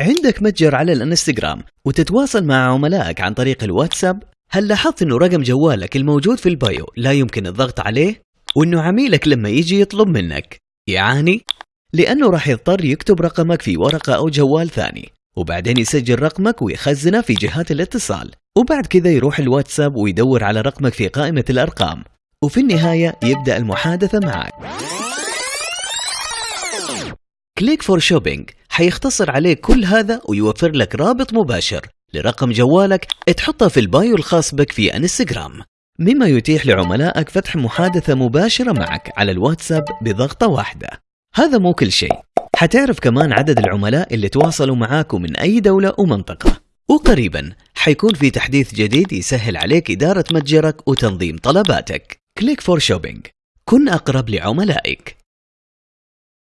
عندك متجر على الانستغرام وتتواصل مع عملائك عن طريق الواتساب؟ هل لاحظت إنه رقم جوالك الموجود في البايو لا يمكن الضغط عليه؟ وإنه عميلك لما يجي يطلب منك. يعاني؟ لأنه راح يضطر يكتب رقمك في ورقة أو جوال ثاني وبعدين يسجل رقمك ويخزنه في جهات الاتصال وبعد كذا يروح الواتساب ويدور على رقمك في قائمة الأرقام. وفي النهاية يبدأ المحادثة معك. Click for Shopping حيختصر عليك كل هذا ويوفر لك رابط مباشر لرقم جوالك تحطه في ال bio الخاص بك في انستغرام. مما يتيح لعملائك فتح محادثة مباشرة معك على الواتساب بضغطة واحدة. هذا مو كل شيء. حتعرف كمان عدد العملاء اللي تواصلوا معاك من أي دولة ومنطقة. وقريبا حيكون في تحديث جديد يسهل عليك إدارة متجرك وتنظيم طلباتك. Click for Shopping. كن أقرب لعملائك.